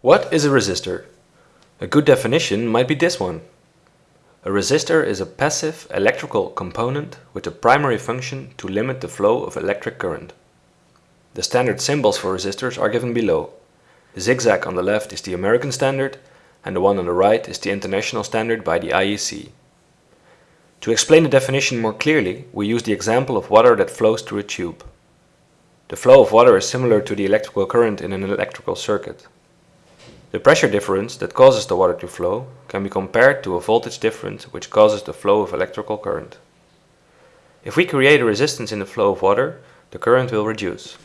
What is a resistor? A good definition might be this one. A resistor is a passive electrical component with a primary function to limit the flow of electric current. The standard symbols for resistors are given below. The zigzag on the left is the American standard and the one on the right is the international standard by the IEC. To explain the definition more clearly, we use the example of water that flows through a tube. The flow of water is similar to the electrical current in an electrical circuit. The pressure difference that causes the water to flow can be compared to a voltage difference which causes the flow of electrical current. If we create a resistance in the flow of water, the current will reduce.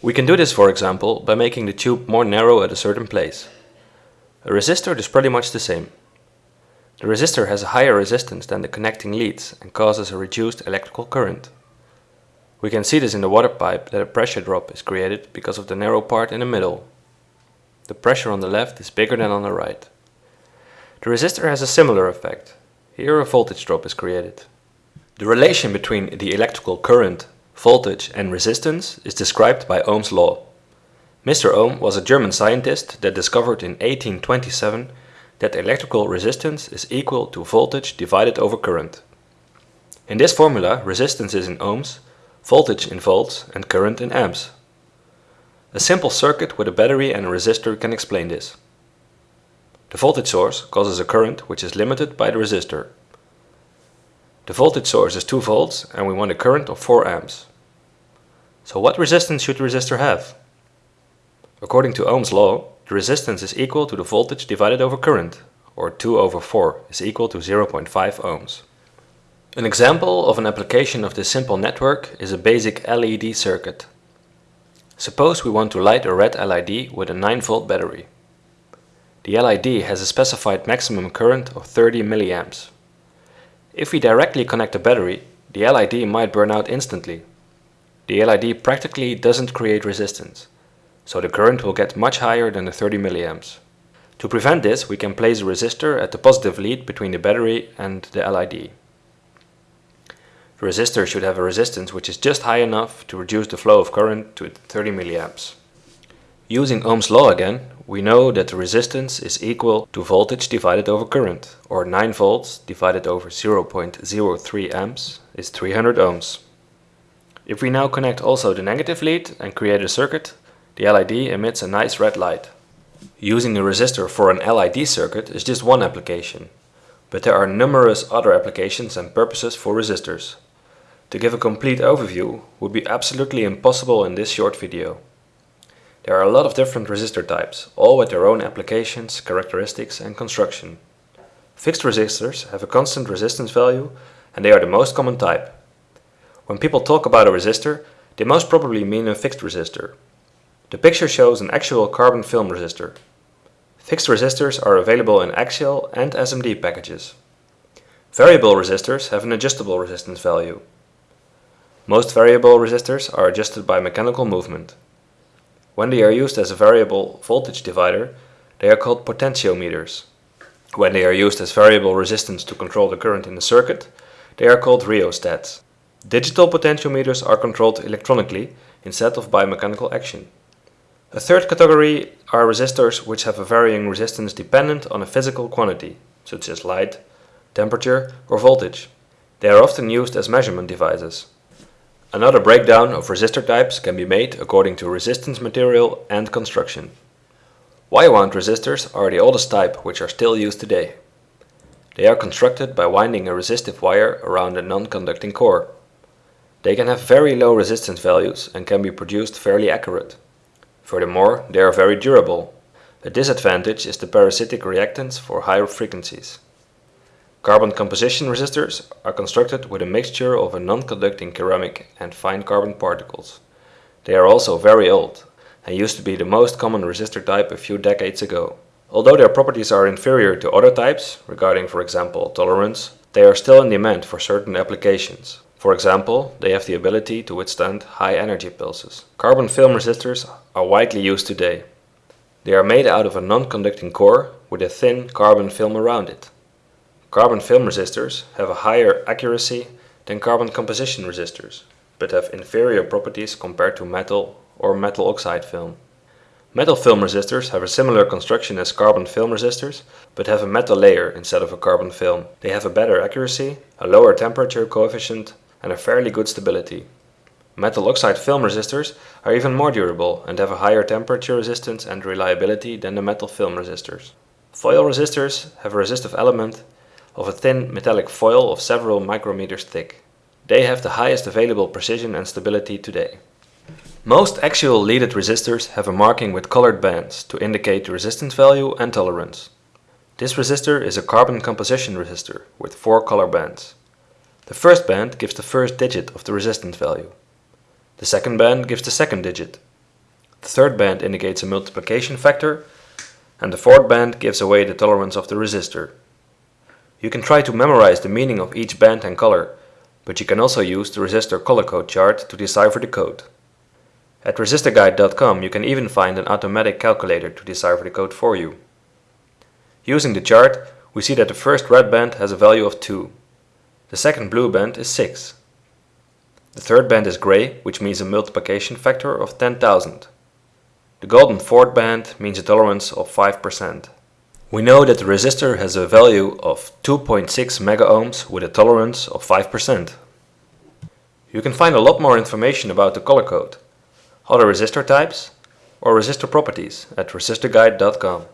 We can do this for example by making the tube more narrow at a certain place. A resistor is pretty much the same. The resistor has a higher resistance than the connecting leads and causes a reduced electrical current. We can see this in the water pipe that a pressure drop is created because of the narrow part in the middle. The pressure on the left is bigger than on the right. The resistor has a similar effect. Here a voltage drop is created. The relation between the electrical current, voltage and resistance is described by Ohm's law. Mr. Ohm was a German scientist that discovered in 1827 that electrical resistance is equal to voltage divided over current. In this formula, resistance is in ohms, voltage in volts and current in amps. A simple circuit with a battery and a resistor can explain this. The voltage source causes a current which is limited by the resistor. The voltage source is 2 volts and we want a current of 4 amps. So what resistance should the resistor have? According to Ohm's law, the resistance is equal to the voltage divided over current, or 2 over 4 is equal to 0.5 ohms. An example of an application of this simple network is a basic LED circuit. Suppose we want to light a red LED with a 9 volt battery. The LED has a specified maximum current of 30 milliamps. If we directly connect the battery, the LED might burn out instantly. The LED practically doesn't create resistance so the current will get much higher than the 30 milliamps. To prevent this, we can place a resistor at the positive lead between the battery and the LED. The resistor should have a resistance which is just high enough to reduce the flow of current to 30 milliamps. Using Ohm's law again, we know that the resistance is equal to voltage divided over current, or 9 volts divided over 0.03 amps is 300 ohms. If we now connect also the negative lead and create a circuit, the LED emits a nice red light. Using a resistor for an LED circuit is just one application, but there are numerous other applications and purposes for resistors. To give a complete overview would be absolutely impossible in this short video. There are a lot of different resistor types, all with their own applications, characteristics and construction. Fixed resistors have a constant resistance value and they are the most common type. When people talk about a resistor, they most probably mean a fixed resistor, the picture shows an actual carbon film resistor. Fixed resistors are available in axial and SMD packages. Variable resistors have an adjustable resistance value. Most variable resistors are adjusted by mechanical movement. When they are used as a variable voltage divider, they are called potentiometers. When they are used as variable resistance to control the current in the circuit, they are called rheostats. Digital potentiometers are controlled electronically instead of by mechanical action. A third category are resistors which have a varying resistance dependent on a physical quantity, such as light, temperature or voltage. They are often used as measurement devices. Another breakdown of resistor types can be made according to resistance material and construction. Wire wound resistors are the oldest type which are still used today. They are constructed by winding a resistive wire around a non-conducting core. They can have very low resistance values and can be produced fairly accurate. Furthermore, they are very durable. A disadvantage is the parasitic reactance for higher frequencies. Carbon composition resistors are constructed with a mixture of a non-conducting ceramic and fine carbon particles. They are also very old and used to be the most common resistor type a few decades ago. Although their properties are inferior to other types, regarding for example tolerance, they are still in demand for certain applications. For example, they have the ability to withstand high energy pulses. Carbon film resistors are widely used today. They are made out of a non-conducting core with a thin carbon film around it. Carbon film resistors have a higher accuracy than carbon composition resistors, but have inferior properties compared to metal or metal oxide film. Metal film resistors have a similar construction as carbon film resistors, but have a metal layer instead of a carbon film. They have a better accuracy, a lower temperature coefficient, and a fairly good stability. Metal oxide film resistors are even more durable and have a higher temperature resistance and reliability than the metal film resistors. Foil resistors have a resistive element of a thin metallic foil of several micrometers thick. They have the highest available precision and stability today. Most axial leaded resistors have a marking with colored bands to indicate the resistance value and tolerance. This resistor is a carbon composition resistor with four color bands. The first band gives the first digit of the resistance value. The second band gives the second digit. The third band indicates a multiplication factor, and the fourth band gives away the tolerance of the resistor. You can try to memorize the meaning of each band and color, but you can also use the resistor color code chart to decipher the code. At resistorguide.com you can even find an automatic calculator to decipher the code for you. Using the chart, we see that the first red band has a value of 2. The second blue band is 6. The third band is gray, which means a multiplication factor of 10,000. The golden fourth band means a tolerance of 5%. We know that the resistor has a value of 2.6 megaohms with a tolerance of 5%. You can find a lot more information about the color code, other resistor types, or resistor properties at resistorguide.com.